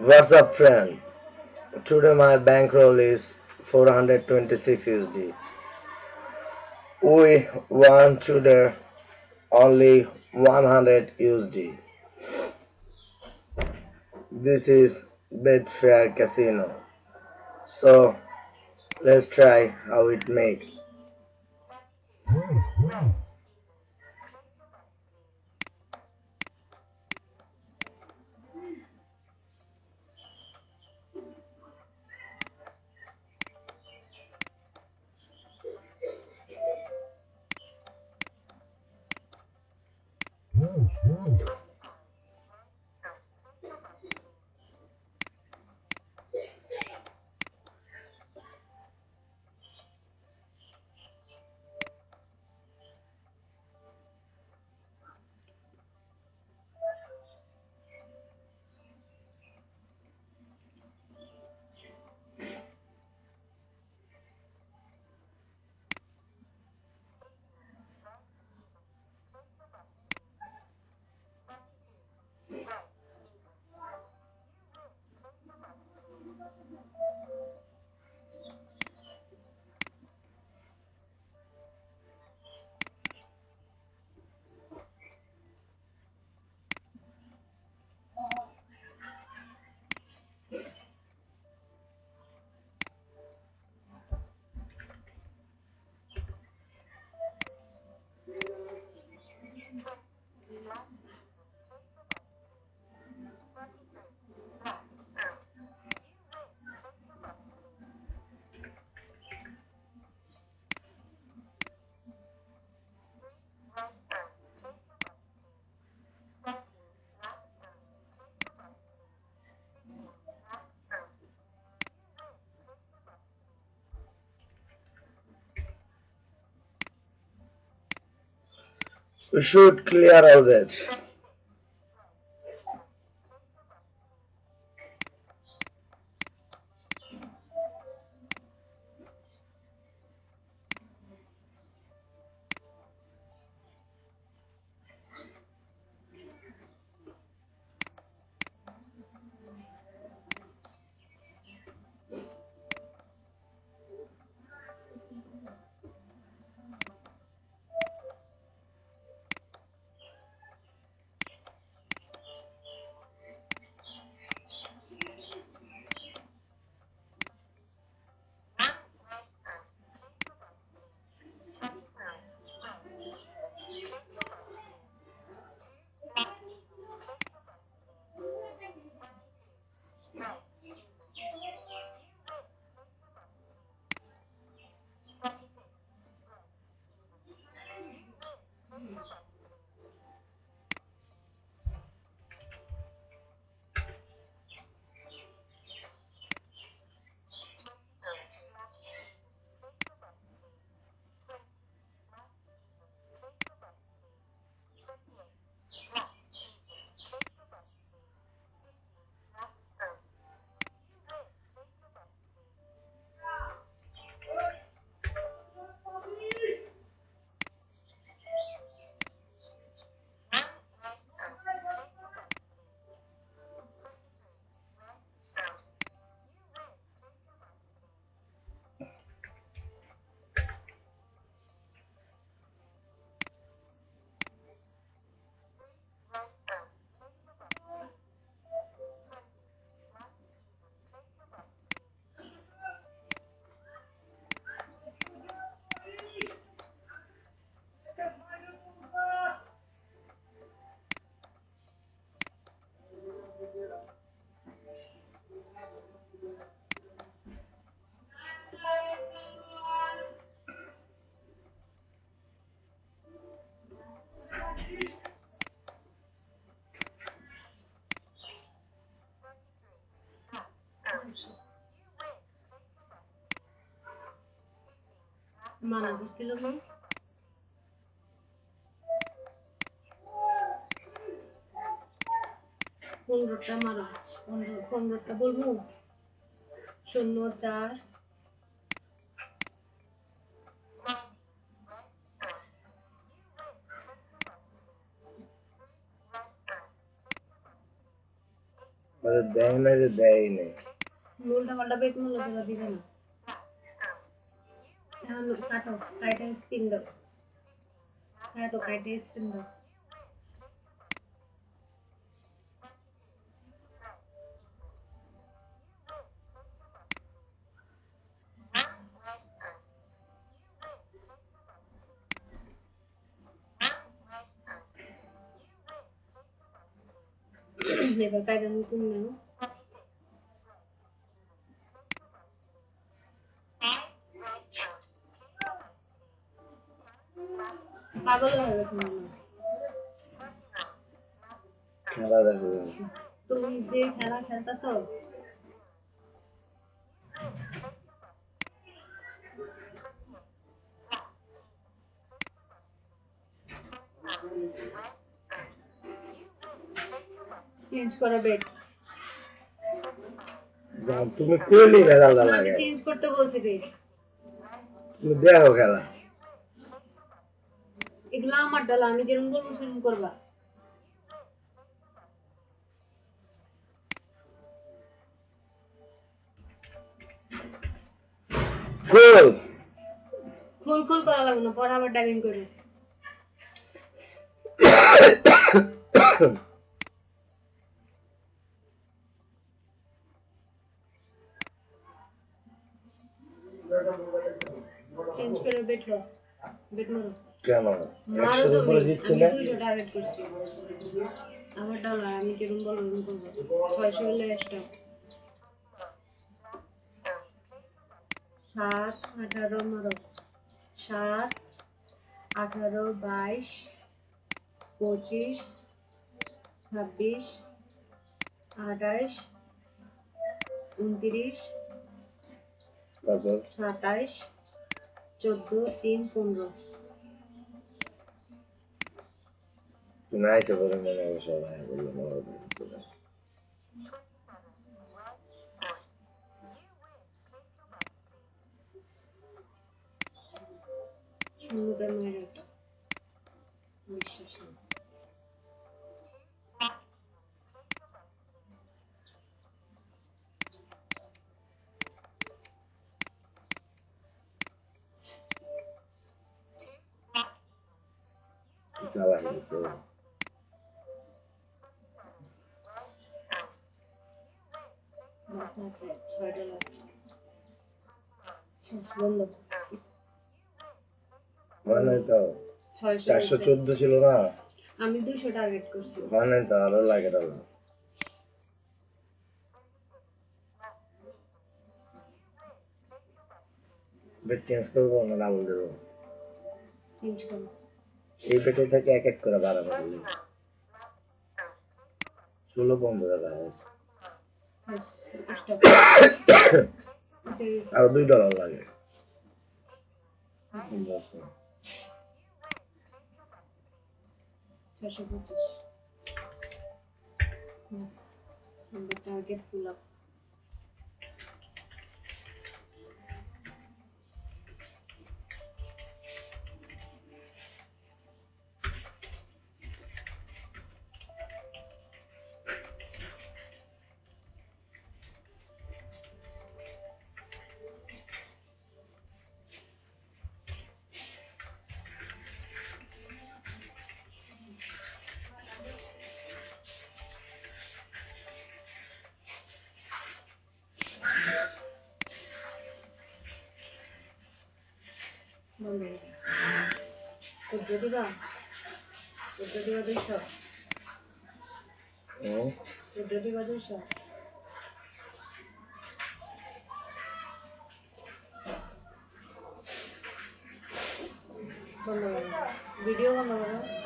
What's up friend? Today my bankroll is 426 USD. We won today only 100 USD. This is Betfair Casino. So let's try how it makes. Hmm. We should clear all that. মানা করছিল না পনেরোটা মারো পনেরো পনেরোটা বলব। শূন্য চার। দেয় না দেয় নেই উল্টা পাল্টা বেট মূল্য দিবে না। Download card of guidance window. Card of guidance window. Never guidance window. পাগল হয়ে গেছে খেলা দেখো তুমি যে খেলা খেলতেছ চেঞ্জ করো বেড তুমি করলি আমি লাগে চেঞ্জ করতে বলছি বেড তুমি দেখো খেলা। এগুলো আমার ডালা আমি যেরকম বলব সেরকম করবা। খুল। খুল করা লাগবে না পরে আবার ডাইভিং করবে। চেঞ্জ করে বেড মারো। কেন? একশোর উপরে দিচ্ছি না? দুইশো টার্গেট করছি। আমার ডালা আমি যেরকম বলব ওরকম করব। ছয়শো হলে স্টপ সাত আঠারো মারো সাত আঠারো বাইশ পঁচিশ ছাব্বিশ আঠাশ উনত্রিশ সাতাইশ চোদ্দ তিন পনেরো। Günaydın olay bölümü olabilir. more ben öyle It's not like it's একটা বিশ্বাস নেই চালাই গেছে বাস আছে ছয়টা লাগছে শেষ বন্ধ তো চারশো চোদ্দ ছিল না? আমি দুইশো টার্গেট করছি। তো আরও লাগে ডালো বেড চেঞ্জ করব না ডাবল দেবো? চেঞ্জ করো এই বেটে থেকে এক এক করে ষোলো বন্ধ রাখা হয়েছে আরও দুই ডলার লাগে ছয়শো পঁচিশ আমরা টার্গেট ফুল আপ বন্ধ চোদ্দ দিবা চোদ্দ দিবা দুইশো হুম চোদ্দ দিবা দুইশো বন্ধ করো ভিডিও বন্ধ করো